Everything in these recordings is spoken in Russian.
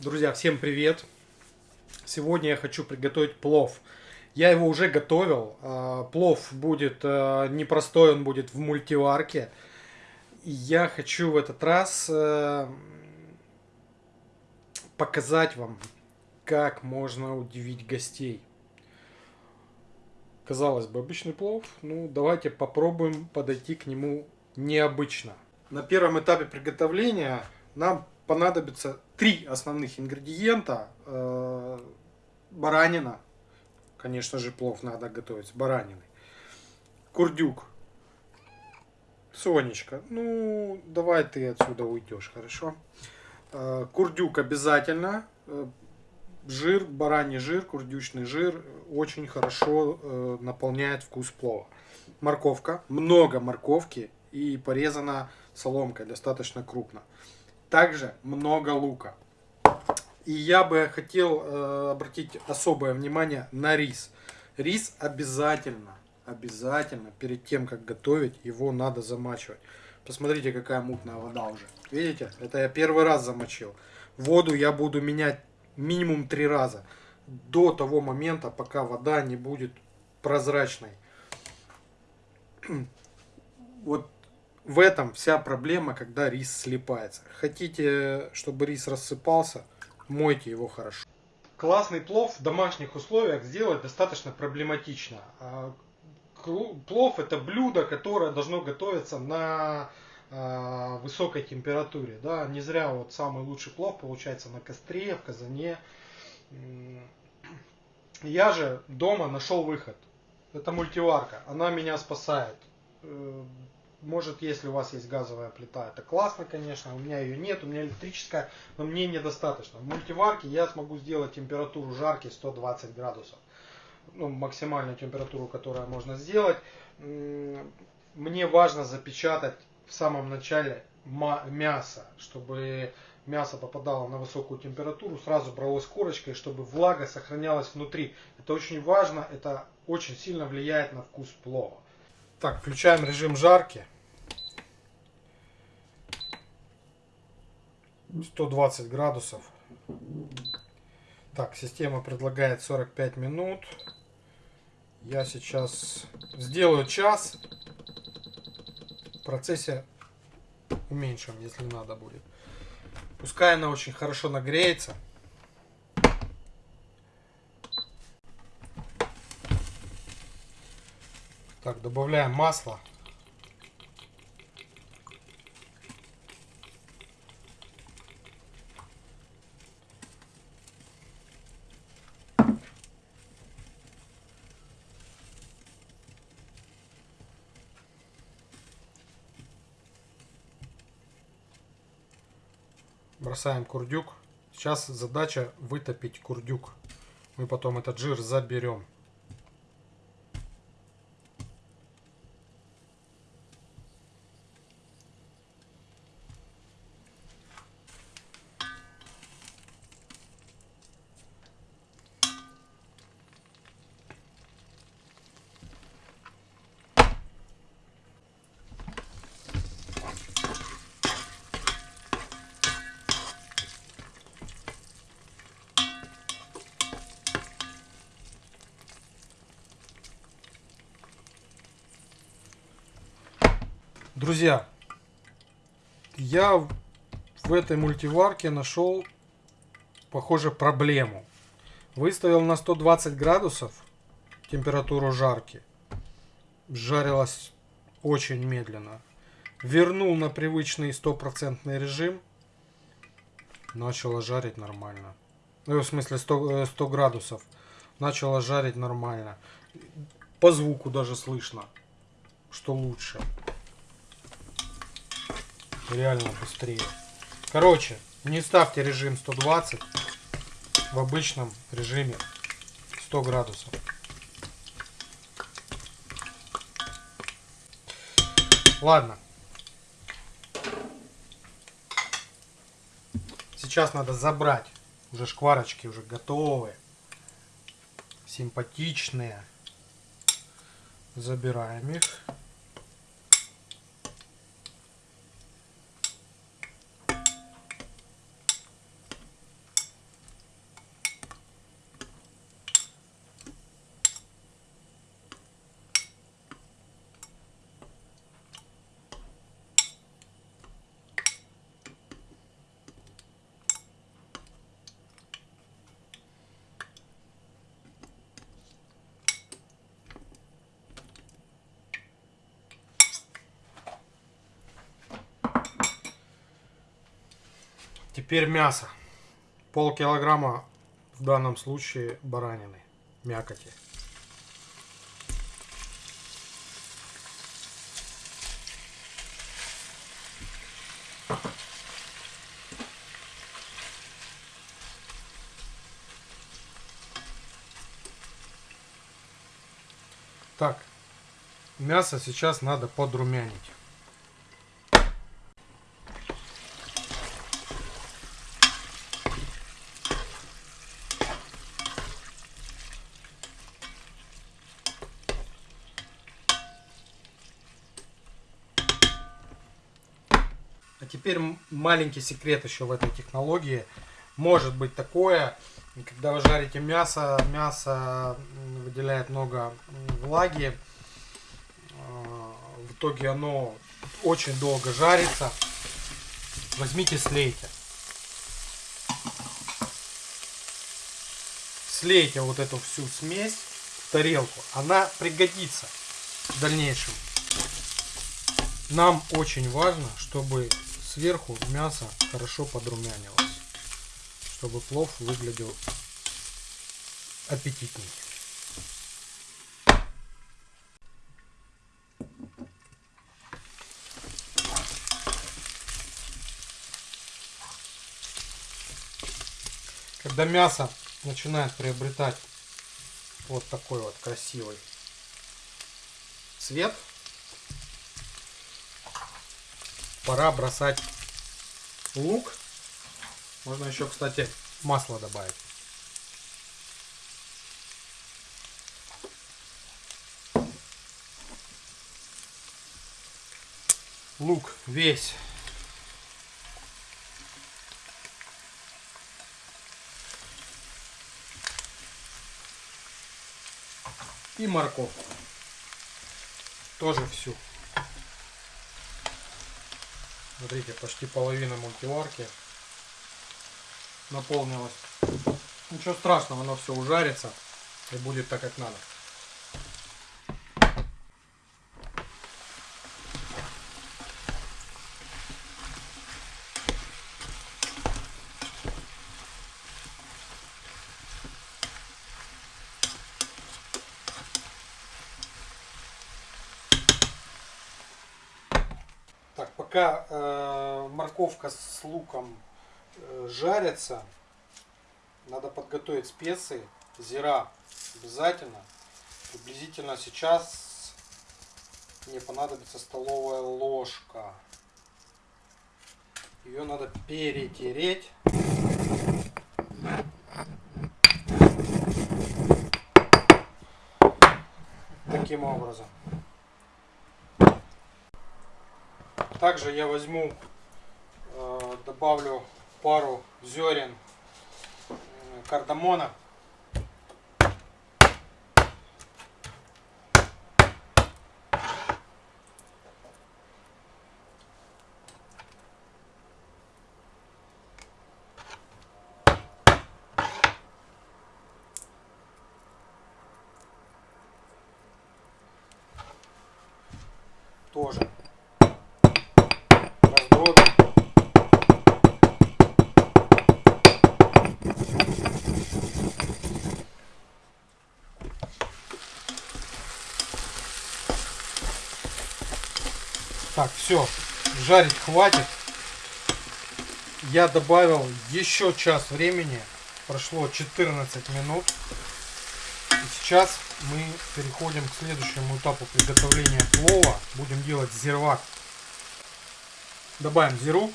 Друзья, всем привет! Сегодня я хочу приготовить плов. Я его уже готовил. А, плов будет а, непростой, он будет в мультиварке. Я хочу в этот раз а, показать вам, как можно удивить гостей. Казалось бы, обычный плов. Ну, давайте попробуем подойти к нему необычно. На первом этапе приготовления нам понадобится три основных ингредиента. Э, баранина. Конечно же, плов надо готовить с бараниной. Курдюк. Сонечка, ну, давай ты отсюда уйдешь, хорошо? Э, курдюк обязательно. Э, жир, бараний жир, курдючный жир очень хорошо наполняет вкус плова. Морковка, много морковки и порезана соломкой достаточно крупно. Также много лука. И я бы хотел э, обратить особое внимание на рис. Рис обязательно, обязательно перед тем, как готовить, его надо замачивать. Посмотрите, какая мутная вода уже. Видите? Это я первый раз замочил. Воду я буду менять минимум три раза. До того момента, пока вода не будет прозрачной. Вот в этом вся проблема, когда рис слипается. Хотите, чтобы рис рассыпался, мойте его хорошо. Классный плов в домашних условиях сделать достаточно проблематично. А, плов это блюдо, которое должно готовиться на а, высокой температуре. Да? Не зря вот самый лучший плов получается на костре, в казане. Я же дома нашел выход. Это мультиварка. Она меня спасает э, может, если у вас есть газовая плита, это классно, конечно. У меня ее нет, у меня электрическая, но мне недостаточно. В мультиварке я смогу сделать температуру жарки 120 градусов. Ну, максимальную температуру, которую можно сделать. Мне важно запечатать в самом начале мясо, чтобы мясо попадало на высокую температуру, сразу бралось корочкой, чтобы влага сохранялась внутри. Это очень важно, это очень сильно влияет на вкус плова. Так, включаем режим жарки. 120 градусов. Так, система предлагает 45 минут. Я сейчас сделаю час. В процессе уменьшим, если надо будет. Пускай она очень хорошо нагреется. Так, добавляем масло. Бросаем курдюк. Сейчас задача вытопить курдюк. Мы потом этот жир заберем. Друзья, я в этой мультиварке нашел, похоже, проблему. Выставил на 120 градусов температуру жарки. Жарилась очень медленно. Вернул на привычный стопроцентный режим. Начала жарить нормально. Ну, в смысле 100, 100 э, градусов. Начала жарить нормально. По звуку даже слышно, что лучше реально быстрее. Короче, не ставьте режим 120 в обычном режиме 100 градусов. Ладно. Сейчас надо забрать. Уже шкварочки уже готовые. Симпатичные. Забираем их. Теперь мясо. Пол килограмма в данном случае баранины, мякоти. Так, мясо сейчас надо подрумянить. Теперь маленький секрет еще в этой технологии. Может быть такое, когда вы жарите мясо, мясо выделяет много влаги. А, в итоге оно очень долго жарится. Возьмите, слейте. Слейте вот эту всю смесь в тарелку. Она пригодится в дальнейшем. Нам очень важно, чтобы сверху мясо хорошо подрумянилось, чтобы плов выглядел аппетитней. Когда мясо начинает приобретать вот такой вот красивый цвет, пора бросать лук. Можно еще, кстати, масло добавить. Лук весь. И морковку. Тоже всю. Смотрите, почти половина мультиварки наполнилась. Ничего страшного, оно все ужарится и будет так, как надо. Так, пока э, морковка с луком э, жарится, надо подготовить специи, зира обязательно. Приблизительно сейчас мне понадобится столовая ложка. Ее надо перетереть. Таким образом. Также я возьму, э, добавлю пару зерен э, кардамона. Тоже раздробим. Так, все, жарить хватит. Я добавил еще час времени. Прошло 14 минут. И сейчас мы переходим к следующему этапу приготовления плова. Будем делать зирвак. Добавим зиру.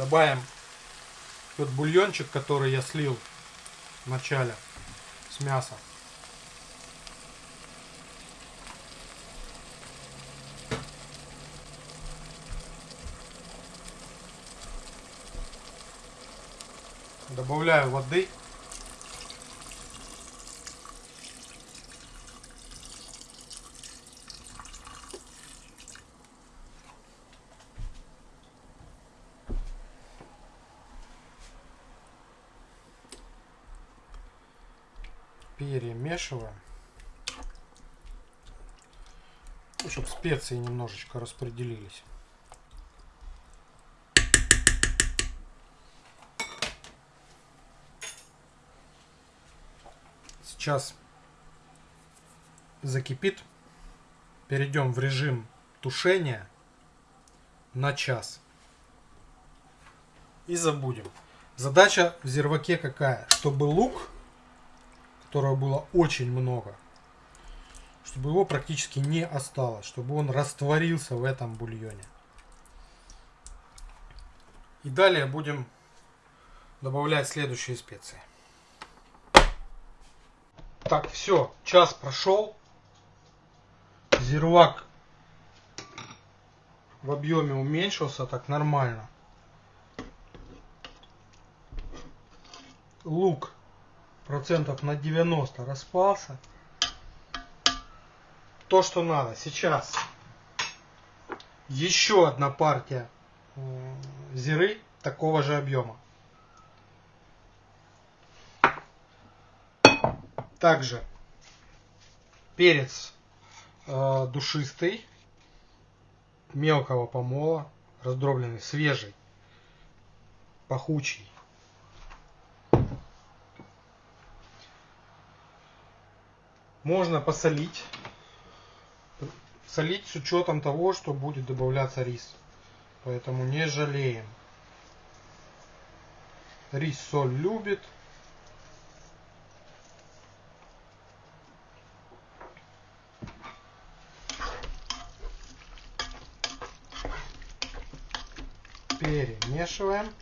Добавим тот бульончик, который я слил в начале с мяса. Добавляю воды. Перемешиваем. Ну, чтобы специи немножечко распределились. Сейчас закипит. Перейдем в режим тушения на час. И забудем. Задача в зерваке какая? Чтобы лук, которого было очень много, чтобы его практически не осталось, чтобы он растворился в этом бульоне. И далее будем добавлять следующие специи. Так, все, час прошел. Зирвак в объеме уменьшился так нормально. Лук процентов на 90 распался. То, что надо. Сейчас еще одна партия зиры такого же объема. Также перец э, душистый, мелкого помола, раздробленный, свежий, пахучий. Можно посолить. Солить с учетом того, что будет добавляться рис. Поэтому не жалеем. Рис соль любит. Перемешиваем.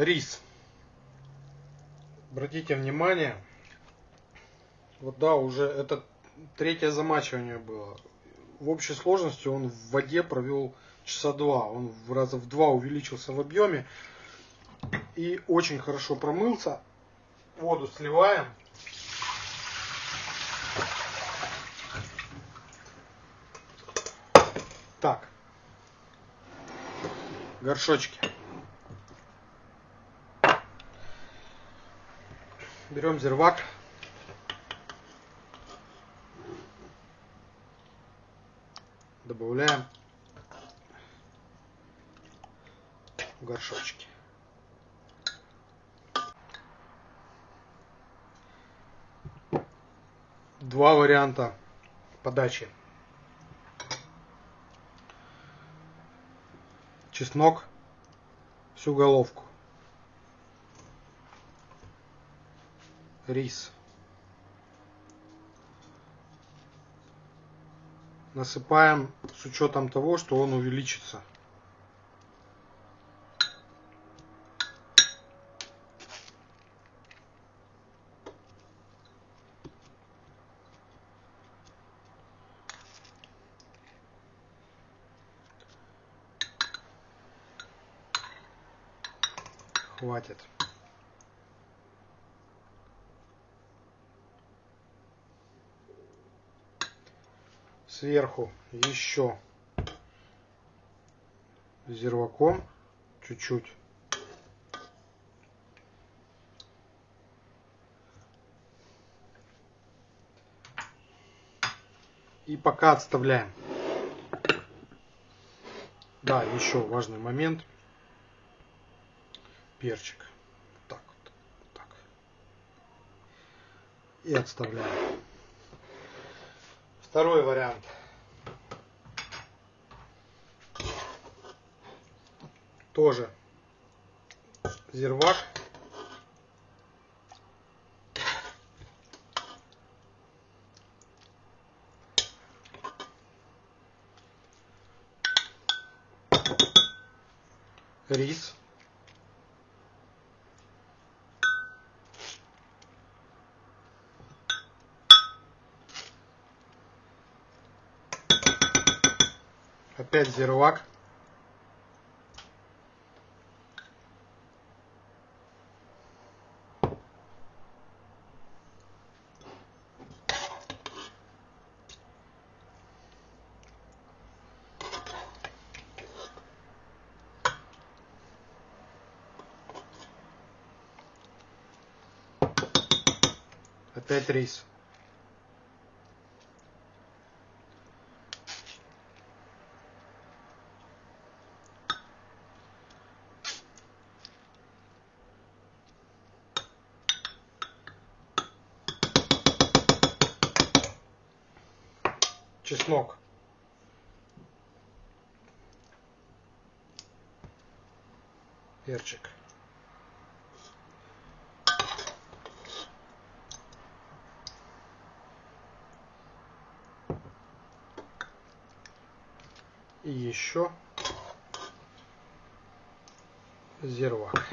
Рис. Обратите внимание, вот да, уже это третье замачивание было. В общей сложности он в воде провел часа два. Он в раза в два увеличился в объеме и очень хорошо промылся. Воду сливаем. Так. Горшочки. Берем зервак. Добавляем в горшочки. Два варианта подачи. Чеснок всю головку. Рис. Насыпаем с учетом того, что он увеличится. Хватит. Сверху еще зерваком чуть-чуть. И пока отставляем. Да, еще важный момент. Перчик. Так вот. Так. И отставляем. Второй вариант. Тоже зирвак. Рис. Опять зервак. 5 рис. чеснок. Перчик. И еще зирвак.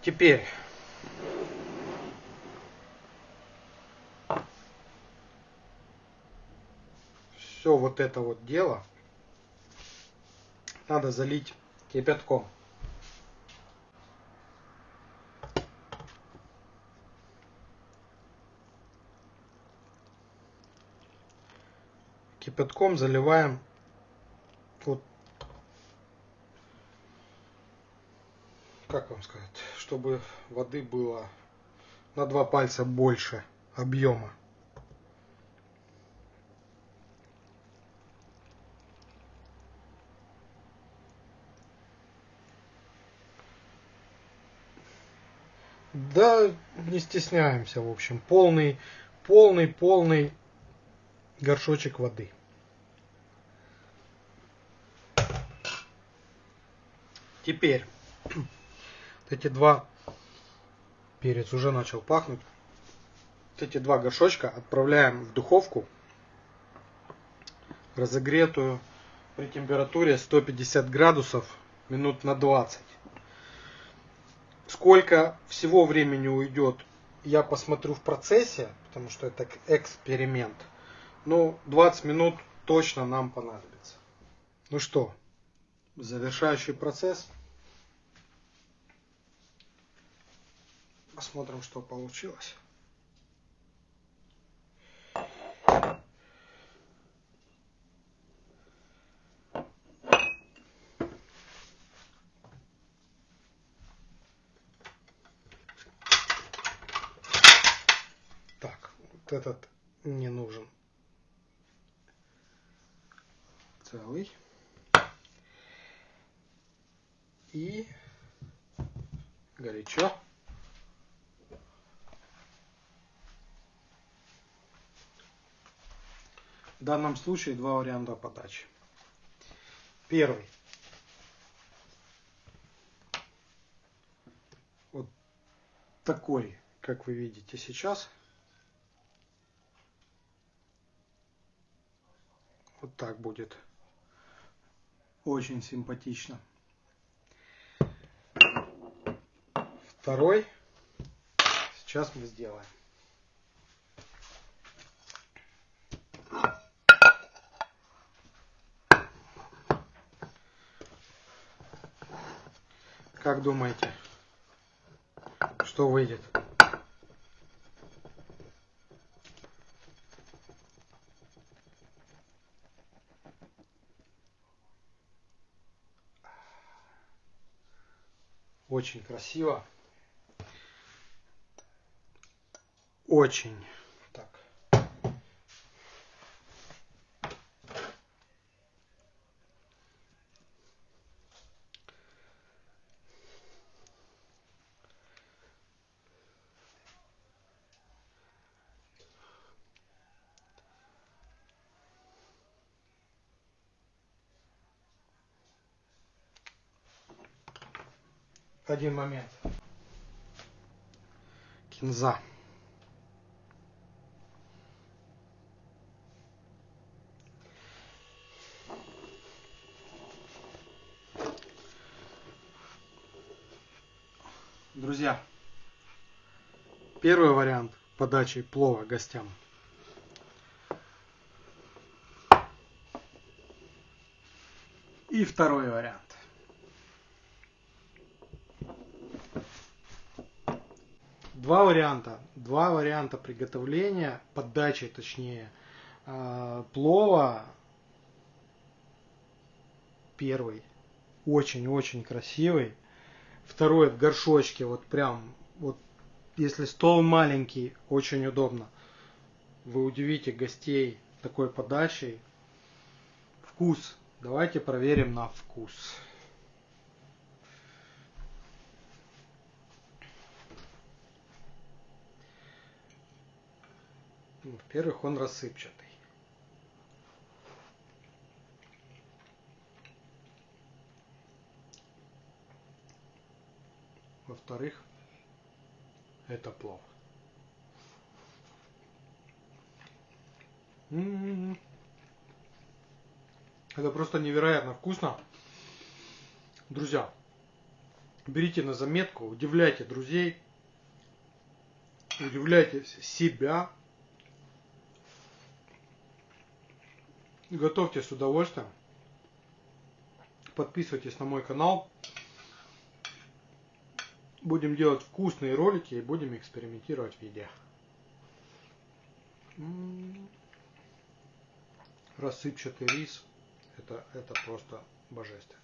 Теперь все вот это вот дело надо залить кипятком. Кипятком заливаем вот как вам сказать, чтобы воды было на два пальца больше объема. Да, не стесняемся, в общем. Полный, полный, полный горшочек воды. Теперь эти два перец уже начал пахнуть. эти два горшочка отправляем в духовку разогретую при температуре 150 градусов минут на 20. Сколько всего времени уйдет, я посмотрю в процессе, потому что это эксперимент. Ну, 20 минут точно нам понадобится. Ну что, завершающий процесс. Посмотрим, что получилось. этот не нужен целый. И горячо. В данном случае два варианта подачи. Первый. Вот такой, как вы видите сейчас. Вот так будет. Очень симпатично. Второй. Сейчас мы сделаем. Как думаете, что выйдет? Очень красиво. Очень. Так. Один момент. Кинза. Друзья, первый вариант подачи плова гостям. И второй вариант. Два варианта. Два варианта приготовления, подачи точнее, э, плова. Первый. Очень-очень красивый. Второй в горшочке, вот прям, вот если стол маленький, очень удобно. Вы удивите гостей такой подачей. Вкус. Давайте проверим на вкус. Во-первых, он рассыпчатый. Во-вторых, это плов. М-м-м. Это просто невероятно вкусно. Друзья, берите на заметку, удивляйте друзей, удивляйте себя. Готовьте с удовольствием. Подписывайтесь на мой канал. Будем делать вкусные ролики и будем экспериментировать в еде. Рассыпчатый рис. Это, это просто божественно.